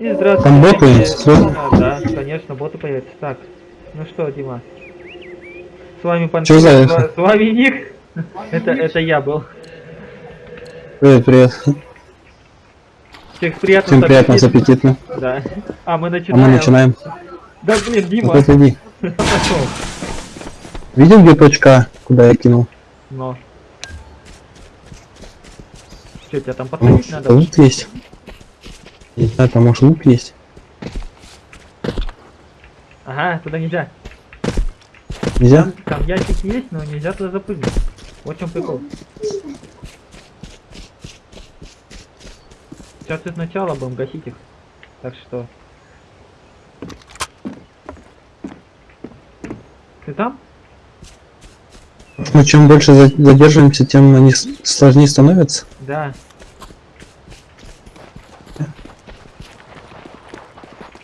И здравствуйте. Там боты есть, всё? А, да, конечно, боты появятся. Так, ну что, Дима? С вами за с, с вами Ник. Это, это я был. Привет, привет. Всех приятно. Всем приятно, с аппетитно. Да. А мы А начинаем. мы начинаем. Да блин, Дима, Вот иди. пошел. Видел, где точка А, куда я кинул? Но. Что, тебя там Там посадить надо? лук есть. Не знаю, там может лук есть. Ага, туда нельзя. Нельзя? Там, там ящик есть, но нельзя туда запрыгнуть. Вот в чем прикол. Сейчас и сначала будем гасить их. Так что... Ты там? Мы чем больше за- задерживаемся, тем они сложнее становятся. Да.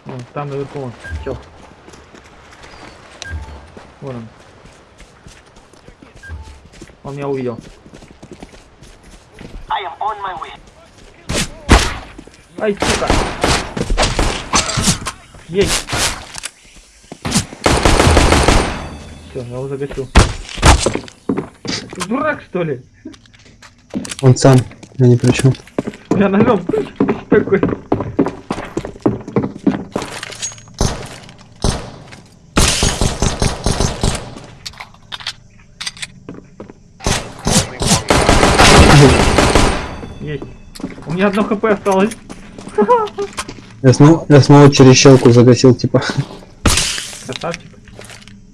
Вон, там наверху он. Чё? Вон он. Он меня увидел. I am on my way. Ай, сука! Есть! Все, я его загасил. Ты дурак, что ли? Он сам, я ни при чем. Я ножом такой. Есть. У меня одно хп осталось. Я снова, я снова через щелку загасил, типа. Красавчик.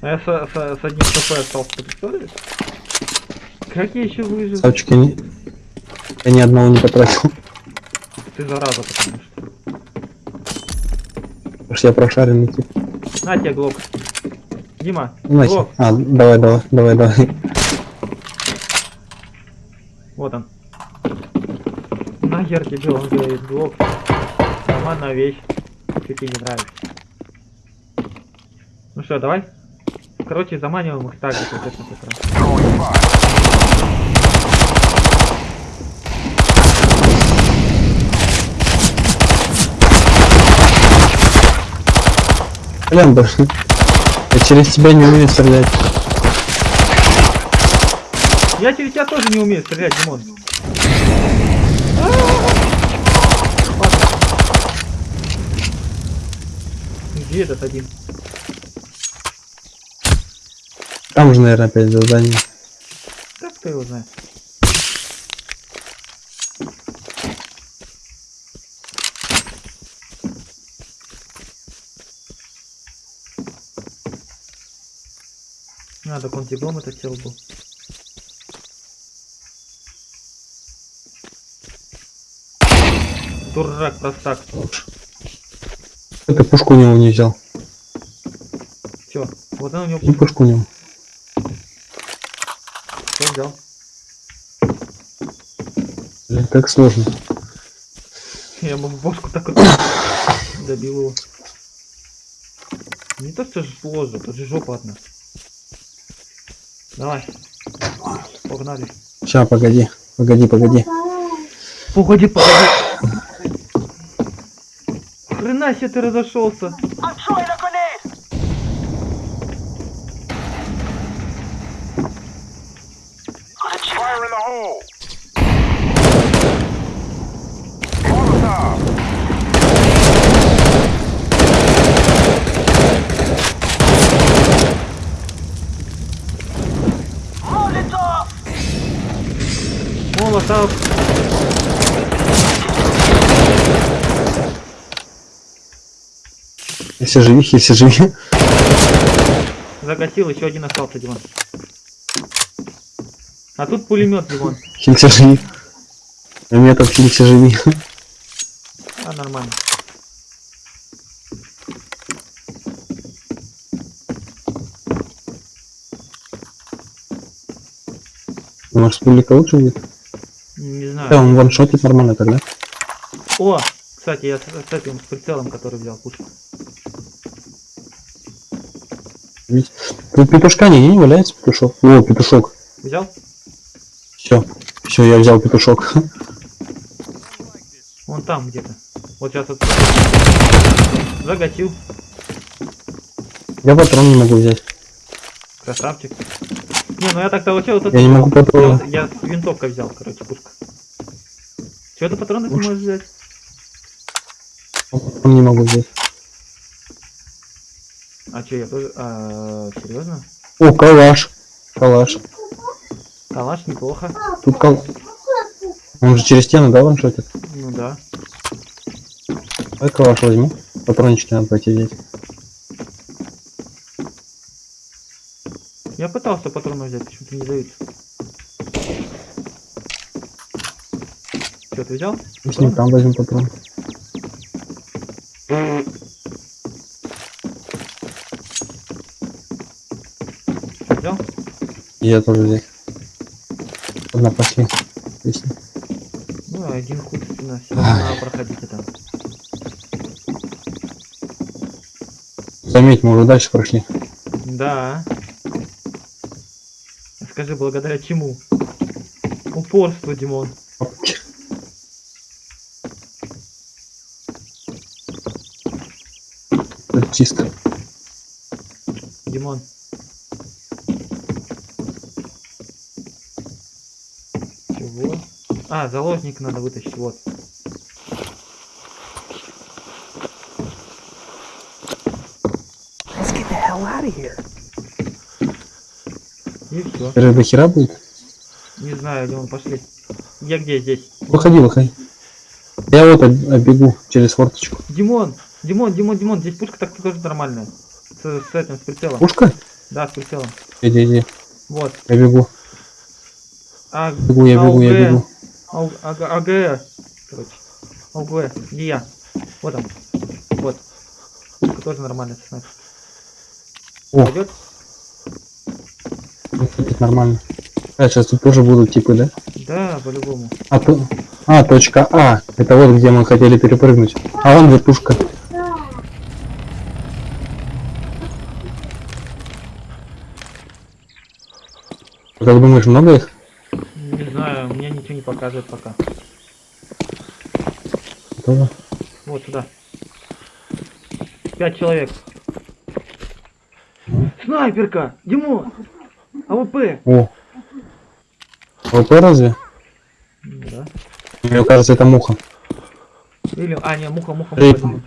А я со- со- с одним хп остался, ты представляешь? Как я еще выжил? Савчик, я, ни... я ни одного не потратил. Ты зараза, потому что. Потому что я прошаренный, типа. На тебе глок. Дима, глок. а, давай, давай, давай, давай. Вот он. Нахер тебе, он говорит, глок. Нормальная вещь. Ты тебе не нравится. Ну что, давай? Короче, заманиваем их так же, как это. Блин, да. Я через тебя не умею стрелять. Я через тебя тоже не умею стрелять, Димон. Где этот один? Там же, наверное, опять задание. Так кто его знает? Надо он диплом этот сел был. Дурак, простак. Ты пушку у него не взял. Чё? Вот он у него И пушку у него. всё взял. Блин, как сложно. Я в бошку так вот добил его. Не то что сложно, тут же жопа одна. Давай. Погнали. Сейчас, погоди. Погоди, погоди. Погоди, погоди. Хрена себе ты разошелся. I'm Если живи, если живи. Загасил, еще один остался, Димон. А тут пулемет, Димон. Хилься живи. А метод хилься живи. А, нормально. Может, пулика лучше будет? Не Да, знаю. он ваншотит нормально тогда. О, кстати, я с, с этим, с прицелом, который взял пушку. Ведь Тут петушка нигде не валяется петушок. О, петушок. Взял? Все. Все, я взял петушок. Вон там где-то. Вот сейчас вот. Загасил. Я патрон не могу взять. Красавчик. Не, ну я так получил вот Я не могу я, патрон. я с винтовкой взял, короче, пушка. Чего ты патроны не можешь взять? Не могу взять. А че, я тоже... А, серьезно? О, калаш. Калаш. Калаш неплохо. Тут кал... Он же через стену, да, ваншотит? Ну да. Давай калаш возьму. Патрончики надо пойти взять. Я пытался патроны взять, почему-то не дают. Что, ты взял? Мы с ним там возьмем патрон. Взял? Я тоже взять. Одна пошли. Песня. Ну, один хуй спина, все надо проходить это. Заметь, мы уже дальше прошли. Да. Скажи, благодаря чему? Упорство, Димон. Чисто. Димон. Чего? А, заложник надо вытащить, вот. Let's get the hell out of here. И все. Это до хера будет? Не знаю, Димон, пошли. Я где здесь? Выходи, выходи. Я вот об- оббегу через форточку. Димон! Димон, Димон, Димон, здесь пушка так тоже нормальная. С, с этим, с прицелом. Пушка? Да, с прицелом. Иди, иди. Вот. Я бегу. А, Бегу, я бегу, я бегу. АГ, АГ. Короче. АУГ. Где я? Вот он. Вот. Пушка тоже нормальная, снайпер. О, Пойдет? это нормально. А, сейчас тут тоже будут типы, да? Да, по-любому. А, то... а, точка А. Это вот где мы хотели перепрыгнуть. А вон вертушка. Как думаешь, много их? Не знаю, мне ничего не показывает пока. Тоже? Вот сюда. Пять человек. Снайперка! Димон! АВП! О. ВП разве? Да. Мне кажется, это муха. Или... А, не, муха, муха, муха. Димон.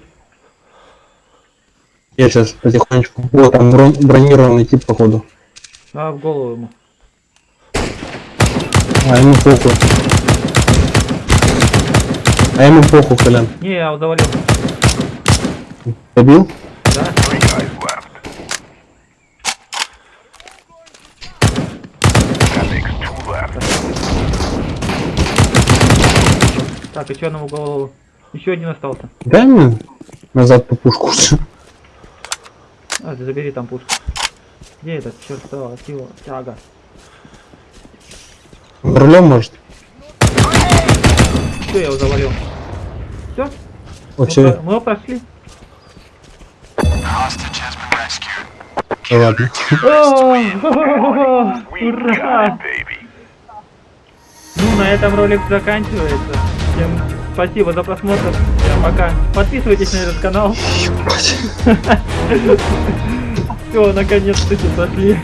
Я сейчас потихонечку. Вот там брон- бронированный тип, походу. А, в голову ему. А ему похуй. А ему похуй, Колян. Не, я его завалил. Добил? Да? Так, еще одному голову. Еще один остался. Дай мне назад по пушку. А, ты забери там пушку. Где этот чертова сила? Тяга. Рулем может? Все, я его завалил. Все? О, все, Мы его прошли. Ладно. Ура! Ну, на этом ролик заканчивается. Всем спасибо за просмотр. Всем пока. Подписывайтесь на этот канал. Все, наконец-то сошли.